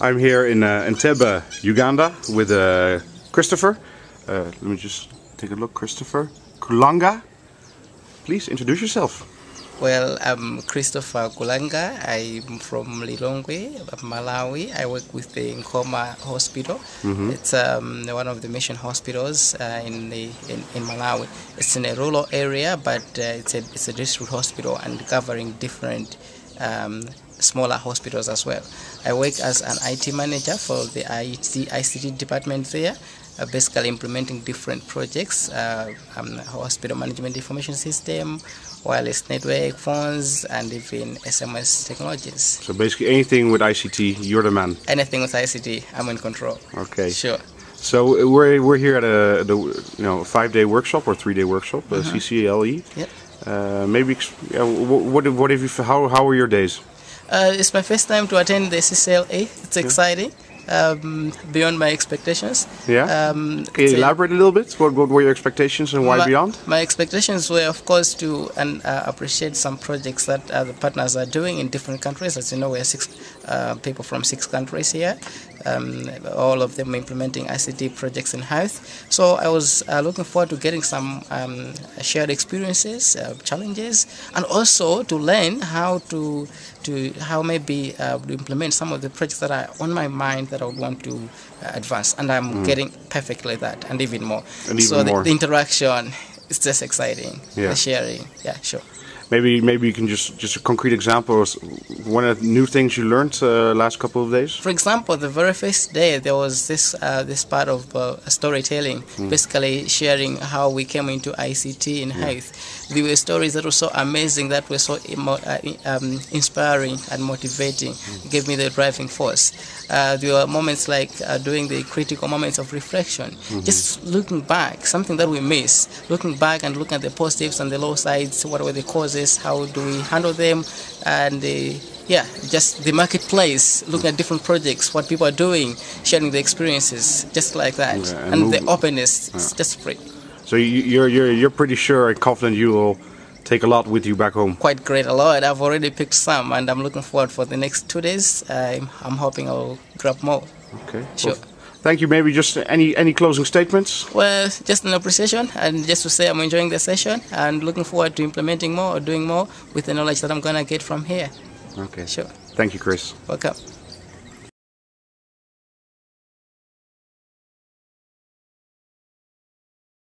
I'm here in uh, Entebbe, Uganda, with uh, Christopher. Uh, let me just take a look. Christopher Kulanga. Please introduce yourself. Well, I'm Christopher Kulanga. I'm from Lilongwe, Malawi. I work with the Nkhoma Hospital. Mhm. It's um, one of the mission hospitals uh, in, the, in in Malawi. It's in a rural area, but uh, it's a it's a district hospital and covering different um, smaller hospitals as well. I work as an IT manager for the IT, ICT department there. Uh, basically implementing different projects, uh, um, hospital management information system, wireless network, phones, and even SMS technologies. So basically anything with ICT, you're the man. Anything with ICT, I'm in control. Okay. Sure. So we're we're here at a the you know five day workshop or three day workshop, uh, Mhm. CCLE. Yep. Uh, maybe yeah, what what have you how how were your days? Uh, it's my first time to attend the CCLA. It's exciting, um, beyond my expectations. Yeah. Um, Can you a- elaborate a little bit? What what were your expectations and why my, beyond? My expectations were, of course, to and uh, appreciate some projects that uh, the partners are doing in different countries. As you know, we are six uh, people from six countries here. Um, all of them implementing ICT projects in health. So I was uh, looking forward to getting some um, shared experiences, uh, challenges, and also to learn how to to how maybe uh, to implement some of the projects that are on my mind that I would want to uh, advance. And I'm Mm. getting perfectly that, and even more. And so even the- more. the interaction is just exciting. Yeah. The sharing. Yeah, sure. Maybe maybe you can just just a concrete example of one of the new things you learned uh, last couple of days. For example, the very first day there was this uh, this part of uh, storytelling, Mm. basically sharing how we came into ICT in Yeah. health. There were stories that were so amazing, that were so emo- uh, um, inspiring and motivating. Mm. Gave me the driving force. Uh, there were moments like uh, doing the critical moments of reflection, Mhm. just looking back, something that we miss. Looking back and looking at the positives and the low sides. What were the causes? How do we handle them? And uh, yeah, just the marketplace, looking at different projects, what people are doing, sharing the experiences, just like that, Yeah, and and, the openness. It's Yeah. just great, So you, you're you're you're pretty sure and confident you will take a lot with you back home. quite great. A lot. I've already picked some, and I'm looking forward for the next two days. I'm, I'm hoping I'll grab more. Okay. Sure. Well, thank you. Maybe just any any closing statements. Well, just an appreciation, and just to say I'm enjoying the session and looking forward to implementing more or doing more with the knowledge that I'm gonna get from here. Okay. Sure. Thank you, Chris. Welcome.